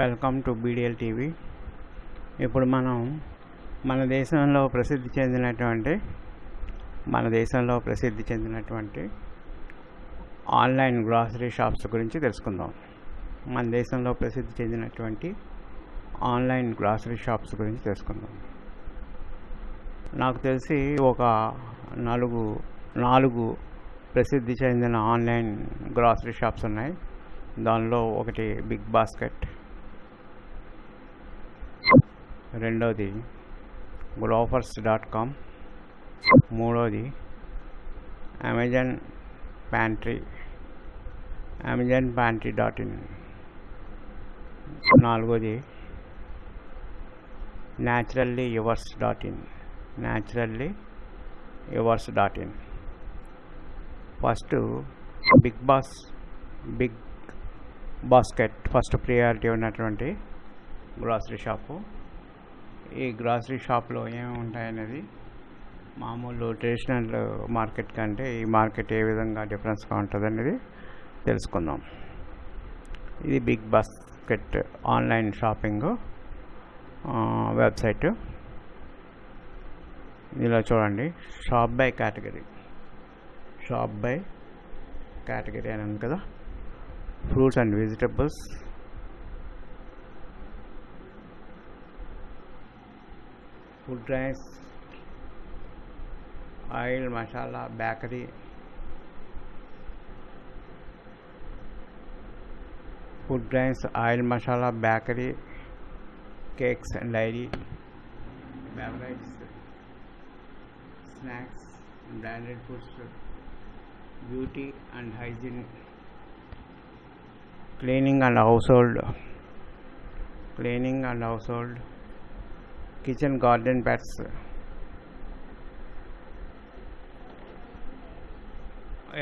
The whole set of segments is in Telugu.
వెల్కమ్ టు బీడిఎల్ టీవీ ఇప్పుడు మనం మన దేశంలో ప్రసిద్ధి చెందినటువంటి మన దేశంలో ప్రసిద్ధి చెందినటువంటి ఆన్లైన్ గ్రాసరీ షాప్స్ గురించి తెలుసుకుందాం మన దేశంలో ప్రసిద్ధి చెందినటువంటి ఆన్లైన్ గ్రాసరీ షాప్స్ గురించి తెలుసుకుందాం నాకు తెలిసి ఒక నాలుగు నాలుగు ప్రసిద్ధి చెందిన ఆన్లైన్ గ్రాసరీ షాప్స్ ఉన్నాయి దానిలో ఒకటి బిగ్ బాస్కెట్ రెండవది గ్లోఫర్స్ డాట్ కామ్ మూడవది Amazon Pantry Amazon Pantry dot in నాలుగోది Naturally Yours dot in Naturally Yours dot in first Big Boss Big Basket first priority ఉన్నటువంటి గ్రాసరీ షాపు ఈ గ్రాసరీ షాప్లో ఏమేమి ఉంటాయనేది మామూలు ట్రెడిషనల్ మార్కెట్ కంటే ఈ మార్కెట్ ఏ విధంగా డిఫరెన్స్గా ఉంటుంది అనేది తెలుసుకుందాం ఇది Big Basket online shopping website ఇలా చూడండి shop by category shop by category అని ఉంది కదా fruits and vegetables food drinks, oil, masala, bakery, food drinks, oil, masala, bakery, cakes and dairy, beverages, snacks, branded food, beauty and hygiene, cleaning and household, cleaning and household. Kitchen garden pets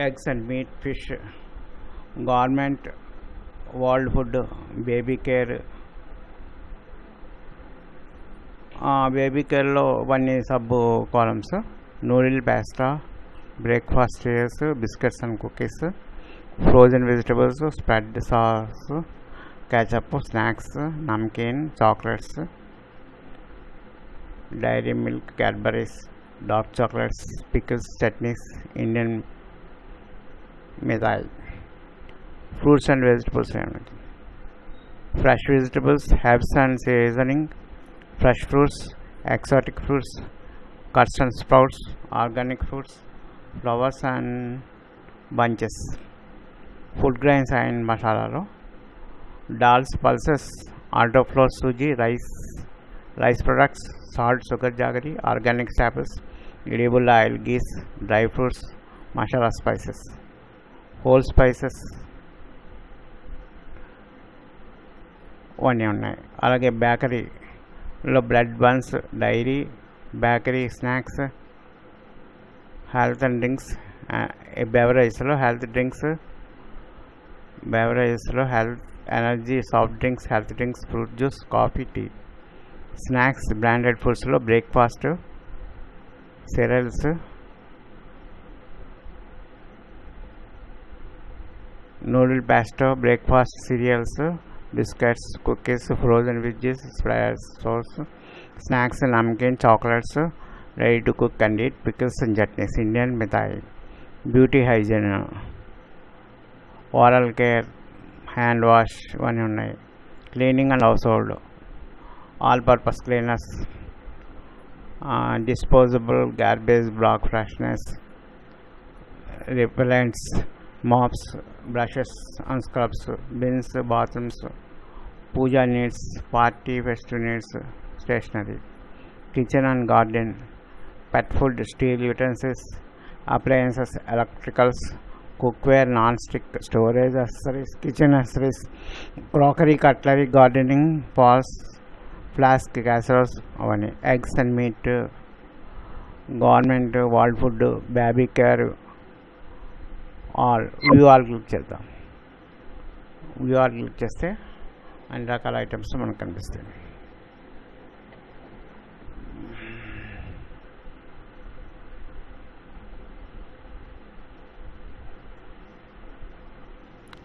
eggs and meat fish gourmet world food baby care baby care अवी सब columns noodle pasta breakfast biscuits and cookies frozen vegetable spread sauce ketchup snacks namkeen chocolates dairy milk Cadbury's dark chocolates pickles chutneys Indian missile fruits and vegetables fresh vegetables herbs and seasoning fresh fruits exotic fruits cuts and sprouts organic fruits flowers and bunches food grains and masala dals pulses atta flour sooji rice rice products salt, sugar jaggery, organic sappers, edible oil, geese, dry fruits, masala spices, whole spices, అన్నీ ఉన్నాయి అలాగే బేకరీలో bread buns dairy bakery snacks health and drinks బెవరేజెస్లో health drinks బెవరేజెస్లో health energy soft drinks health drinks fruit juice coffee tea snacks branded ఫుడ్స్లో breakfast cereals noodle pasta breakfast cereals biscuits cookies frozen veggies source snacks namkeen chocolates ready to cook and eat pickles and chutneys Indian mithai beauty hygiene oral care hand wash ఇవన్నీ ఉన్నాయి cleaning and household all purpose cleaners uh, disposable garbage block freshness, repellents mops brushes and scrubs bins bathrooms puja needs party festive needs stationery kitchen and garden pet food steel utensils appliances electricals cookware non-stick storage accessories kitchen accessories crockery cutlery gardening pots flask casseroles అవన్నీ eggs and meat gourmet world food baby care all view all click చేద్దాం వ్యూ ఆల్ క్లిక్ చేస్తే అన్ని రకాల ఐటమ్స్ మనకు కనిపిస్తాయి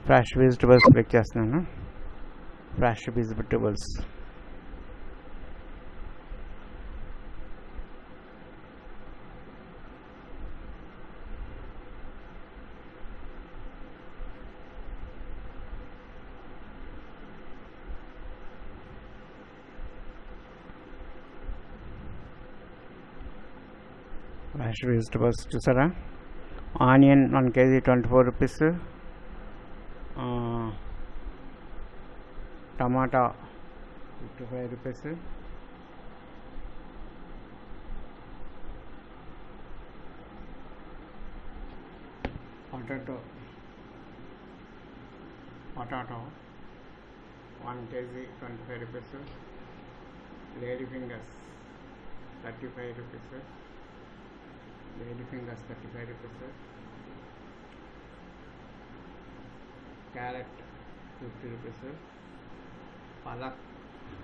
ఫ్రెష్ వెజిటబుల్స్ క్లిక్ చేస్తున్నాను ఫ్రెష్ వెజిటబుల్స్ hash vegetables చూసారా onion one KG twenty four rupees tomato fifty five rupees potato potato one KG twenty five rupees lady fingers thirty five rupees the elephant gas 35 rupees carrot 50 rupees palak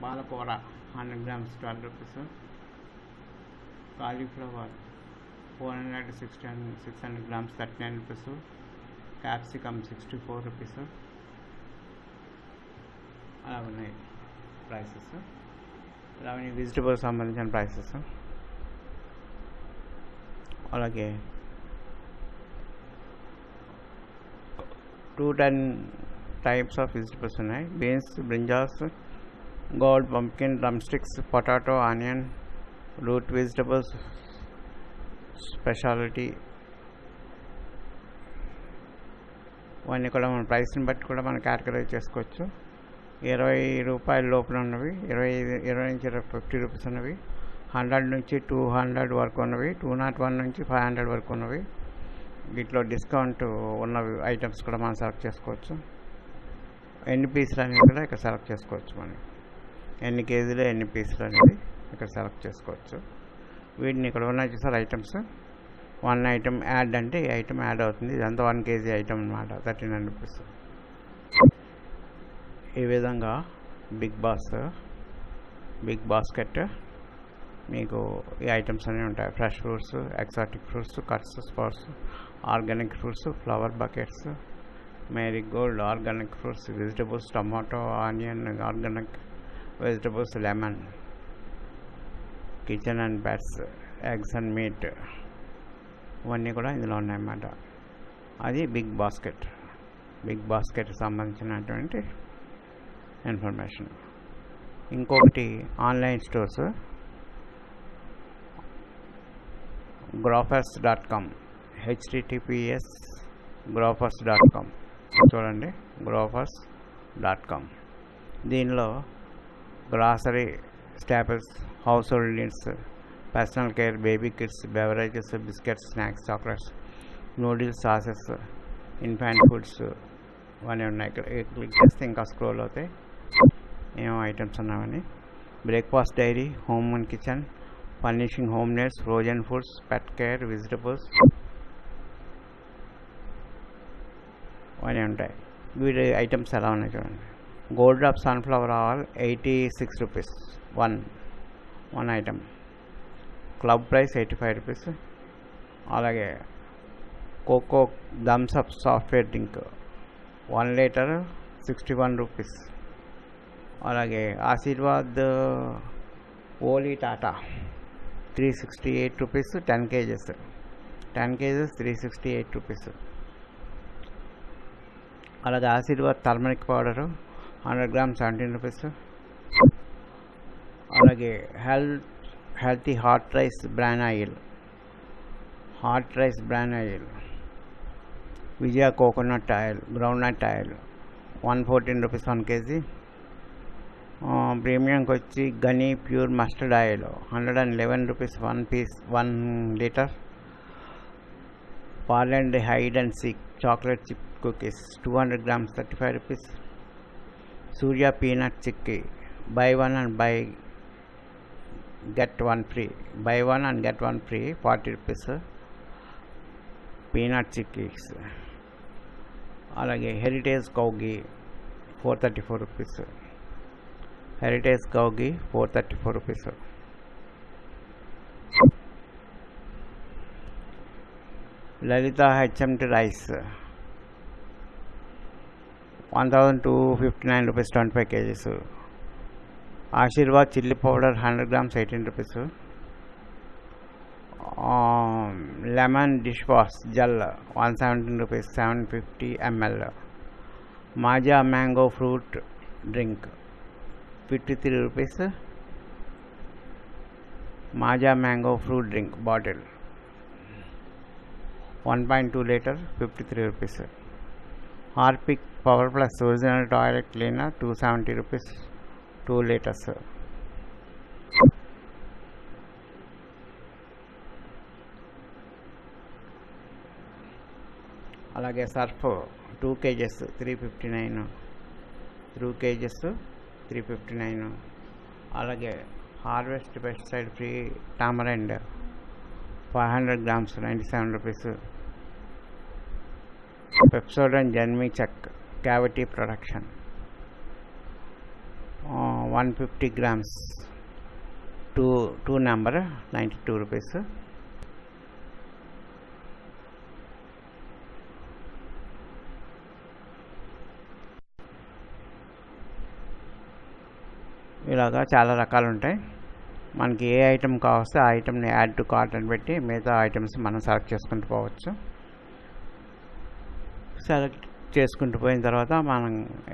palakora 100 grams 12 rupees cauliflower 400 600, grams 39 rupees capsicum 64 rupees అలా ఉన్నాయి ప్రైసెస్ అలా వెజిటబుల్స్ సంబంధించిన ప్రైసెస్ అలాగే two ten types of vegetables ఉన్నాయి beans brinjals gold pumpkin drumsticks potato onion root vegetables speciality ఇవన్నీ కూడా మన ప్రైస్ని బట్టి కూడా మనం క్యాటగరైజ్ చేసుకోవచ్చు ఇరవై రూపాయల లోపల ఉన్నవి ఇరవై ఇరవై నుంచి ఇరవై ఫిఫ్టీ రూపీస్ ఉన్నవి హండ్రెడ్ నుంచి టూ హండ్రెడ్ వరకు ఉన్నవి టూ నాట్ వన్ నుంచి ఫైవ్ హండ్రెడ్ వరకు ఉన్నవి వీటిలో డిస్కౌంట్ ఉన్న ఐటమ్స్ కూడా మనం సెలెక్ట్ చేసుకోవచ్చు ఎన్ని పీసులు అనేవి కూడా ఇక్కడ సెలెక్ట్ చేసుకోవచ్చు మనం ఎన్ని కేజీలు ఎన్ని పీసులు అనేది ఇక్కడ సెలెక్ట్ చేసుకోవచ్చు వీటిని ఇక్కడ ఉన్నాయి చూసారు ఐటమ్స్ వన్ ఐటమ్ యాడ్ అంటే ఈ ఐటమ్ యాడ్ అవుతుంది ఇదంతా వన్ కేజీ ఐటమ్ అనమాట థర్టీన్ హండ్రెడ్ రూపీస్ ఈ విధంగా బిగ్ బాస్ బిగ్ బాస్కెట్ మీకు ఈ ఐటమ్స్ అన్ని ఉంటాయ్ fresh fruits exotic fruits cuts fruits organic fruits flower buckets marigold organic fruits vegetables tomato onion organic vegetables lemon kitchen and bakes eggs and meat వన్నీ కూడా ఇందులో ఉన్నాయి అన్నమాట ఆది బిగ్ బాస్కెట్ బిగ్ బాస్కెట్ సంబంధించి ఇన్ఫర్మేషన్ ఇంకొకటి online stores Grofers dot com HTTPS Grofers dot com చూడండి గ్రాఫర్స్ డాట్ కామ్ దీనిలో grocery staples household needs personal care baby kids beverages biscuits snacks chocolates noodles sauces infant foods ఇవన్నీ ఉన్నాయి ఇక్కడ క్లిక్ చేస్తే ఇంకా స్క్రోల్ అవుతాయి ఏమో ఐటమ్స్ ఉన్నామని breakfast dairy home and kitchen पल्नेशिंग होमनेस frozen foods pet care vegetables और ये ఉంటాయి వీరే ఐటమ్స్ అలా ఉన్నాయి చూడండి gold drop sunflower oil 86 rupees 1 1 item club price 85 rupees అలాగే Coke Thums Up soft drink 1 litre 61 rupees और आगे Aashirvaad Holi Tata three sixty eight rupees ten KGs ten KGs three sixty eight rupees అలాగే Aashirvaad turmeric powder hundred gram seventeen rupees అలాగే health healthy hot rice bran oil hot rice bran oil Vijaya coconut oil groundnut oil one fourteen rupees one kg ప్రీమియంకి వచ్చి Ghani pure mustard oil hundred and eleven rupees one piece one litre Parle and hide and seek chocolate chip cookies two hundred grams thirty five rupees Surya peanut chikki buy one and buy get one free buy one and get one free forty rupees peanut chickies అలాగే heritage కౌగి four thirty four rupees heritage का होगी फोर थर्टी फोर रुपीज़ होगी Lalitha T rice one thousand two fifty nine rupees twenty five kgs Aashirvaad chilli powder hundred grams eighteen rupees lemon dish wash gel one seventeen rupees seven fifty M L Maaza mango fruit drink fifty three rupees Maja mango fruit drink bottle 1.2 liter 53 rupees Harpic power plus original toilet cleaner 270 rupees 2 liters అలాగే Surf two KGs three fifty nine two KGs three fifty nine అలాగే Harvest pesticide free tamarind five hundred grams ninety seven rupees Pepsodent జన్మీ check cavity production one fifty grams two two number ninety two rupees ఇలాగా చాలా రకాలు ఉంటాయి మనకి ఏ ఐటెం కావస్తే ఆ ఐటెంని యాడ్ టు కార్ట్ అని పెట్టి మిగతా ఐటమ్స్ మనం సెలెక్ట్ చేసుకుంటూ పోవచ్చు సెలెక్ట్ చేసుకుంటూ పోయిన తర్వాత మనం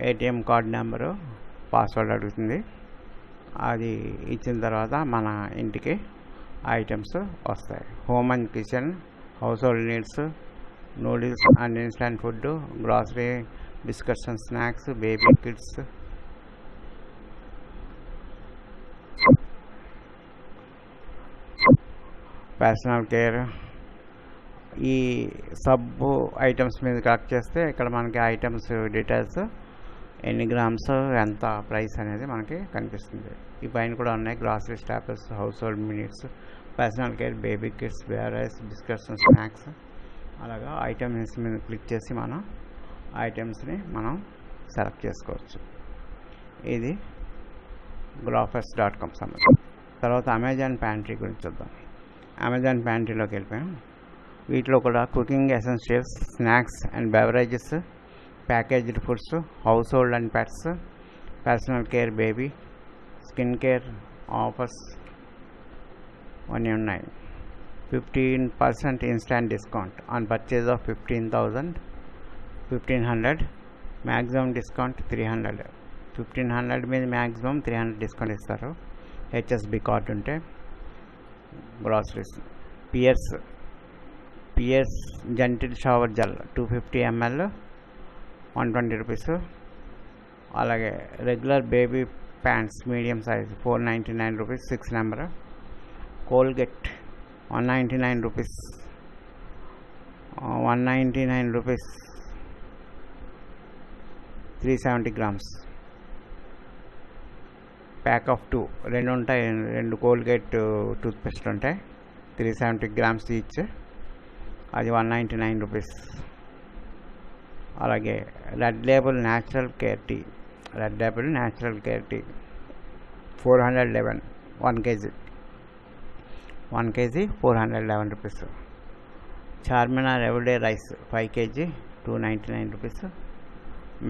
ఏటీఎం కార్డ్ నెంబరు పాస్వర్డ్ అడుగుతుంది అది ఇచ్చిన తర్వాత మన ఇంటికి ఐటమ్స్ వస్తాయి home and kitchen household needs noodles and instant food grocery biscuits and snacks baby kids personal care ఈ సబ్బు ఐటమ్స్ మీద కలెక్ట్ చేస్తే ఇక్కడ మనకి ఐటమ్స్ డీటెయిల్స్ ఎన్ని గ్రామ్స్ ఎంత ప్రైస్ అనేది మనకి కనిపిస్తుంది ఈ పైన కూడా ఉన్నాయి grocery staples household minutes personal care baby kids beverages biscuits snacks అలాగా ఐటమ్స్ మీద క్లిక్ చేసి మనం ఐటమ్స్ని మనం సెలెక్ట్ చేసుకోవచ్చు ఇది గ్లాఫర్స్ డాట్ కామ్ సంబంధం తర్వాత అమెజాన్ ప్యాంట్రీ గురించి చూద్దాం అమెజాన్ ప్యాంట్రీలోకి వెళ్ళిపోయాం వీటిలో కూడా cooking essentials snacks and beverages packaged foods household and pets personal care baby skin care offers అన్నీ ఉన్నాయి fifteen percent instant discount on purchase of fifteen thousand fifteen hundred maximum discount three hundred fifteen hundred మీద మ్యాక్సిమం త్రీ హండ్రెడ్ డిస్కౌంట్ ఇస్తారు హెచ్ఎస్బి కార్డు ఉంటే groceries PS PS जंटेड shower gel 250 fifty M L one twenty rupees अलगे regular baby pant medium size four ninety nine rupee six number Colgate one ninety nine rupee one ninety nine rupee three seventy grams pack of two రెండు ఉంటాయి రెండు కోల్గేట్ టూత్పేస్ట్ ఉంటాయి త్రీ సెవెంటీ గ్రామ్స్ ఈచ్ అది వన్ నైంటీ నైన్ రూపీస్ అలాగే Red Label natural care tea Red Label natural care tea four hundred eleven one KG one KG four hundred eleven rupees Charminar everyday rice five KG two ninety nine rupees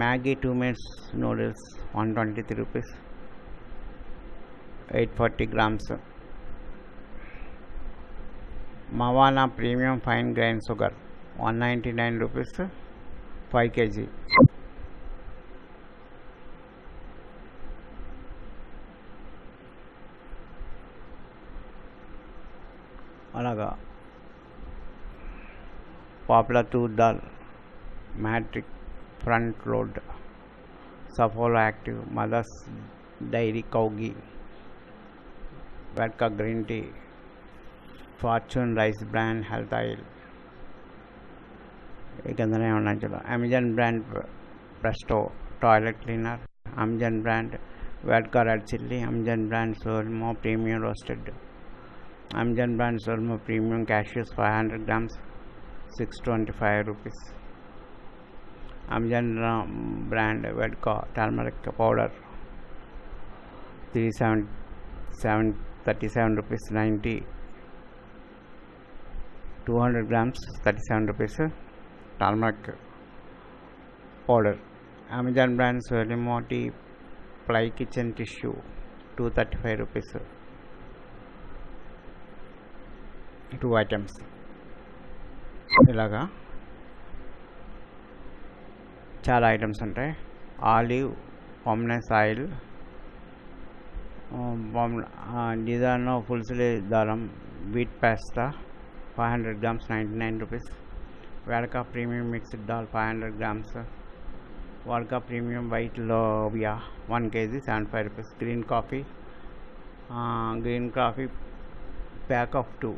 Maggi two minutes noodles one twenty three rupees eight 840 grams Mawana premium fine grain sugar 199 rupees 5 KG अलगा पापला to dal matic front load Saffola active mother's dairy cow ghee Vedaka green tea Fortune rice bran health oil ಏಕೆಂದರೆ ಅವನ Amazon brand Presto toilet cleaner Amazon brand Vedaka red chilli Amazon brand Solimo premium roasted Amazon brand Solimo premium cashews five hundred grams six twenty five rupees Amazon brand Vedaka turmeric powder three seven seven thirty seven rupees ninety two hundred grams thirty seven rupees turmeric powder Amazon brand multi ply kitchen tissue two thirty five rupees two items ఇలాగా చాలా ఐటమ్స్ ఉంటాయి ఆలివ్ పామ్నెస్ these are now full sale daram wheat pasta 500 grams 99 rupees vodka premium mixed dal 500 grams vodka premium white lovia 1 kg 75 rupees green coffee uh, green coffee pack of 2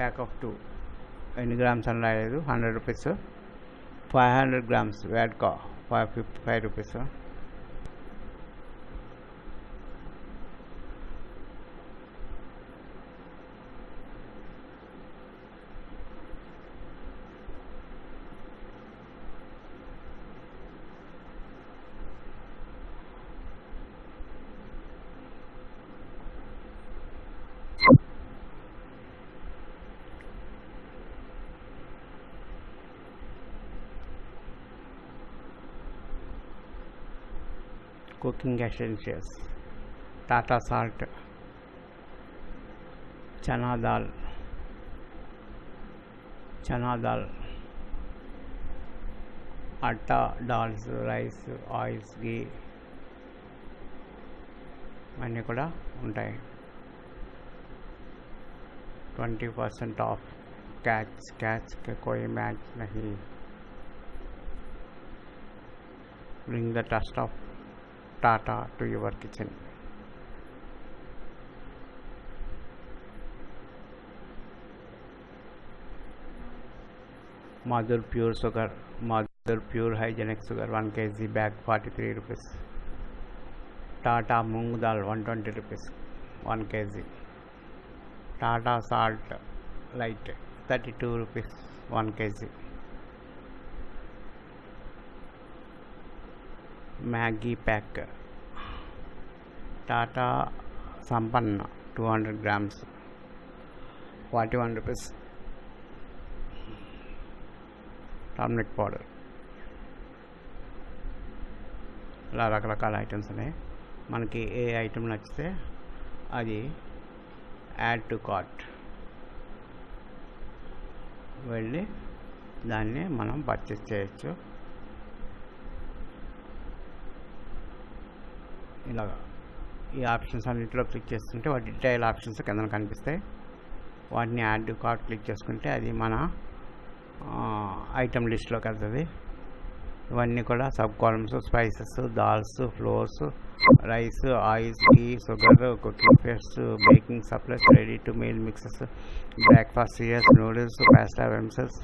pack of 2 ఎన్ని గ్రామ్స్ అని రాలేదు hundred rupees five hundred grams Vedaka five fifty five rupees cooking essentials tata salt चना दाल चना दाल आटा दाल्स రైస్ ఆయిల్స్ ఘీ అన్నీ కూడా ఉంటాయి twenty percent off catch catch के कोई मैच नहीं bring the dust off Tata to your kitchen Madhur pure sugar Madhur pure hygienic sugar one K G bag forty three rupees Tata moong dal one twenty rupees one K G Tata salt lite thirty two rupees one K G Maggi pack Tata Sampann two hundred grams forty one rupees turmeric powder ఇలా రకరకాల ఐటమ్స్ ఉన్నాయి మనకి ఏ ఐటెం నచ్చితే అది యాడ్ టు కార్ట్ వెళ్ళి దాన్ని మనం పర్చేస్ చేయొచ్చు ఇలాగ ఈ ఆప్షన్స్ అన్నింటిలో క్లిక్ చేస్తుంటే వాటి డీటెయిల్ ఆప్షన్స్ కింద కనిపిస్తాయి వాటిని యాడ్ కార్డ్ క్లిక్ చేసుకుంటే అది మన ఐటమ్ లిస్ట్లోకి వెళ్తుంది ఇవన్నీ కూడా sub columns spices dals flours rice oils tea sugar cooking paste baking supplies ready to meal mixes breakfast cereals noodles pasta వెమ్సెస్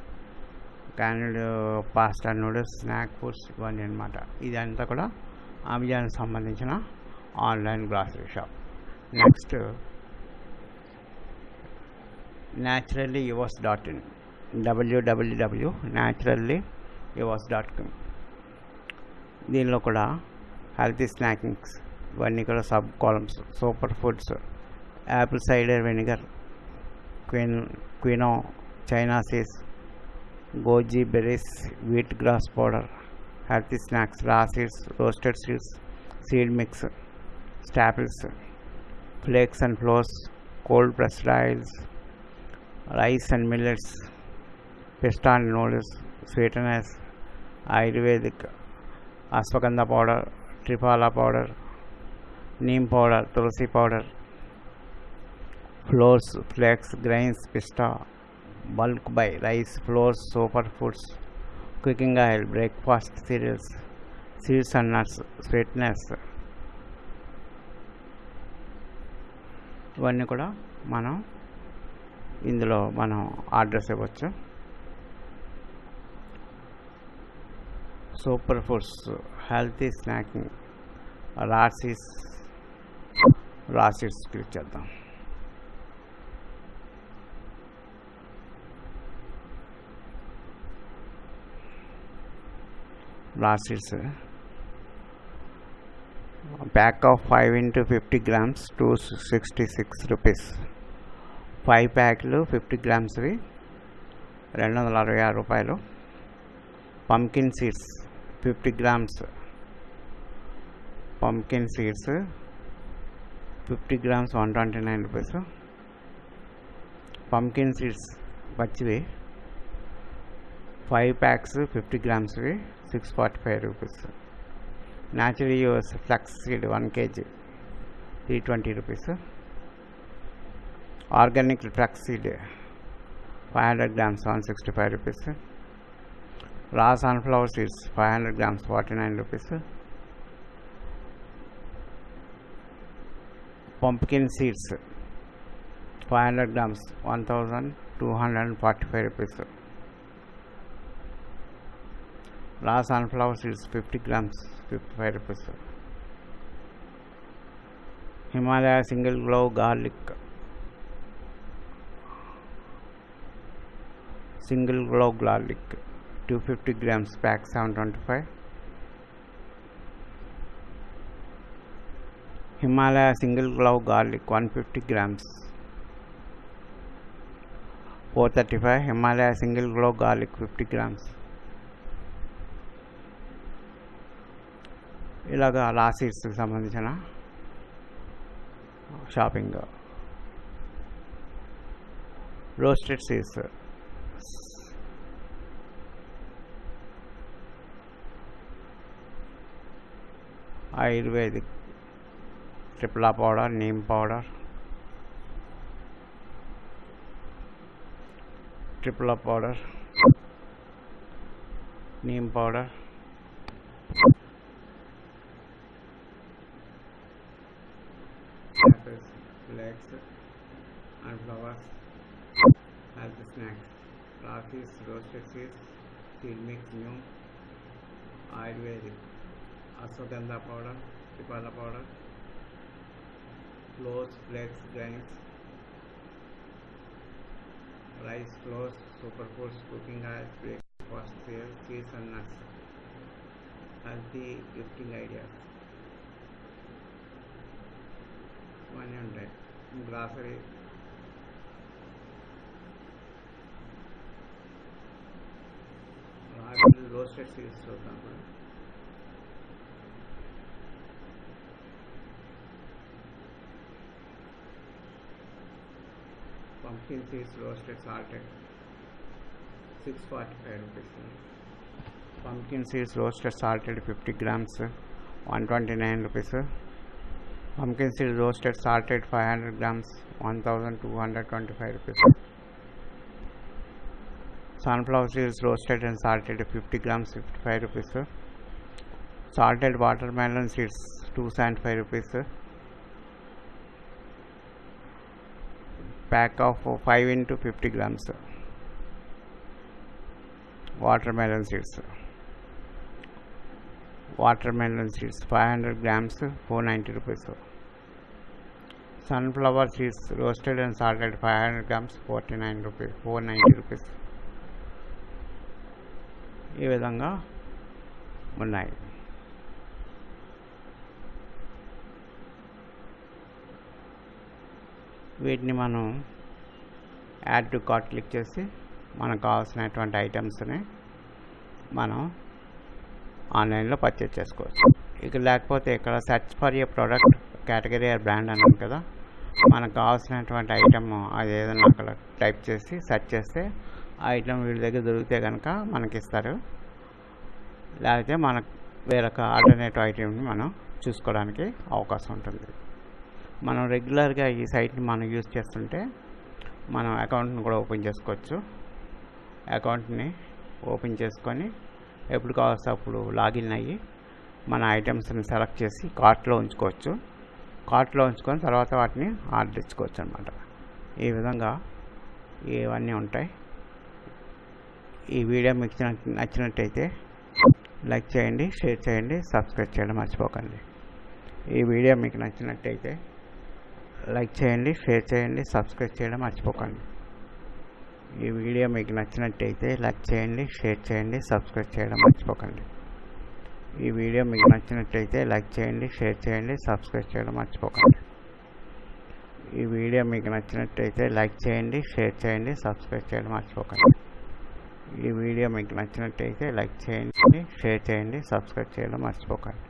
can pasta noodles snack foods ఇవన్నీ అనమాట ఇదంతా కూడా अमेजा संबंधी online grocery shop next naturally yours dot in W W W naturally yours dot com Deen health snacking इवीं sub columns super foods apple cider vinegar क्वी quinoa chia seize goji berry wheat grass powder healthy snacks, raw seeds, roasted seeds, seed mix, staples, flakes and flores, cold pressed rice, rice and millets, pasta and noodles, sweeteners, Ayurvedic, ashwagandha powder, triphala powder, neem powder, tulsi powder, flores, flakes, grains, pista, bulk by rice, flours, superfoods, cooking oil breakfast cereals, seeds and nuts sweetness ఇవన్నీ కూడా మనం ఇందులో మనం ఆర్డర్స్ ఇవ్వచ్చు సూపర్ ఫుడ్స్ హెల్తీ స్నాకింగ్ రాసిస్ రాసిడ్స్ క్లిక్ చేద్దాం blasts pack of 5 into 50 grams 266 rupees 5 ప్యాక్లు ఫిఫ్టీ గ్రామ్స్వి రెండు వందల అరవై ఆరు రూపాయలు pumpkin seeds fifty grams pumpkin seeds fifty grams one twenty nine rupees pumpkin seeds పచ్చివి ఫైవ్ ప్యాక్స్ ఫిఫ్టీ గ్రామ్స్వి 645 rupees naturally yours flax seed 1 kg 320 rupees organic flax seed 500 grams 165 rupees raw sunflower seeds 500 grams 49 rupees pumpkin seeds 500 grams 1245 rupees large sunflower seeds 50 grams 55 rupees himalaya single clove garlic single clove garlic 250 grams pack 725 himalaya single clove garlic 150 grams 435 himalaya single clove garlic 50 grams ఇలాగ లాసీట్స్కి సంబంధించిన shopping roasted seeds ayurvedic triphala powder neem powder triphala powder neem powder Baxter, and flowers as the snacks. Rafis, roasted seeds, seed mix, new, ayurvedic, ashwagandha powder, tripala powder, flours, flakes, grains, rice flours, superfoods, cooking oil, breakfast seeds, cheese and nuts. Healthy gifting ideas. 100. ग्राफरे रोस्टेड सीड्स होता pumpkin seeds roasted salted six forty five rupees pumpkin seeds roasted salted fifty grams one twenty nine rupees pumpkin seed roasted salted 500 grams 1225 rupees sunflower seeds roasted and salted 50 grams 55 rupees salted watermelon seeds 2.5 rupees pack of 5 into 50 grams watermelon seeds watermelon seeds 500 grams 490 rupees sunflower roasted and salted five hundred grams forty nine rupees four ninety rupees ఈ విధంగా ఉన్నాయి వీటిని మనం యాడ్ టు కార్ట్ క్లిక్ చేసి మనకు కావాల్సినటువంటి ఐటమ్స్ని మనం ఆన్లైన్లో పర్చేజ్ చేసుకోవచ్చు ఇక లేకపోతే ఇక్కడ search for a product category or brand అన్నాం కదా మనకు కావాల్సినటువంటి ఐటమ్ ఏదైనా అక్కడ టైప్ చేసి సెర్చ్ చేస్తే ఆ ఐటమ్ వీడి దగ్గర దొరికితే కనుక మనకి ఇస్తారు లేకపోతే మనకు వేరొక ఆల్టర్నేటివ్ ఐటమ్ని మనం చూసుకోవడానికి అవకాశం ఉంటుంది మనం రెగ్యులర్గా ఈ సైట్ని మనం యూజ్ చేస్తుంటే మనం అకౌంట్ని కూడా ఓపెన్ చేసుకోవచ్చు అకౌంట్ని ఓపెన్ చేసుకొని ఎప్పుడు కావాల్సినప్పుడు అప్పుడు లాగిన్ అయ్యి మన ఐటమ్స్ని సెలెక్ట్ చేసి కార్ట్లో ఉంచుకోవచ్చు కార్ట్లో ఉంచుకొని తర్వాత వాటిని ఆర్డర్ ఇచ్చుకోవచ్చు అనమాట ఈ విధంగా ఇవన్నీ ఉంటాయి ఈ వీడియో మీకు నచ్చినట్టయితే లైక్ చేయండి షేర్ చేయండి సబ్స్క్రైబ్ చేయడం మర్చిపోకండి ఈ వీడియో మీకు నచ్చినట్టయితే లైక్ చేయండి షేర్ చేయండి సబ్స్క్రైబ్ చేయడం మర్చిపోకండి ఈ వీడియో మీకు నచ్చినట్టయితే లైక్ చేయండి షేర్ చేయండి సబ్స్క్రైబ్ చేయడం మర్చిపోకండి ఈ వీడియో మీకు నచ్చినట్లయితే లైక్ చేయండి షేర్ చేయండి సబ్స్క్రైబ్ చేయడం మర్చిపోకండి ఈ వీడియో మీకు నచ్చినట్లయితే లైక్ చేయండి షేర్ చేయండి సబ్స్క్రైబ్ చేయడం మర్చిపోకండి ఈ వీడియో మీకు నచ్చినట్లయితే లైక్ చేయండి షేర్ చేయండి సబ్స్క్రైబ్ చేయడం మర్చిపోకండి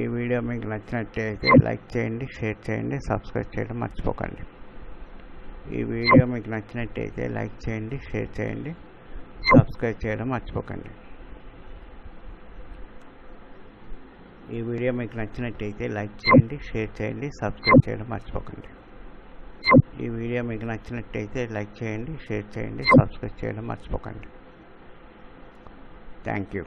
ఈ వీడియో మీకు నచ్చినట్లయితే లైక్ చేయండి షేర్ చేయండి సబ్స్క్రైబ్ చేయడం మర్చిపోకండి ఈ వీడియో మీకు నచ్చినట్టయితే లైక్ చేయండి షేర్ చేయండి సబ్స్క్రైబ్ చేయడం మర్చిపోకండి ఈ వీడియో మీకు నచ్చినట్టయితే లైక్ చేయండి షేర్ చేయండి సబ్స్క్రైబ్ చేయడం మర్చిపోకండి ఈ వీడియో మీకు నచ్చినట్టయితే లైక్ చేయండి షేర్ చేయండి సబ్స్క్రైబ్ చేయడం మర్చిపోకండి థ్యాంక్ యూ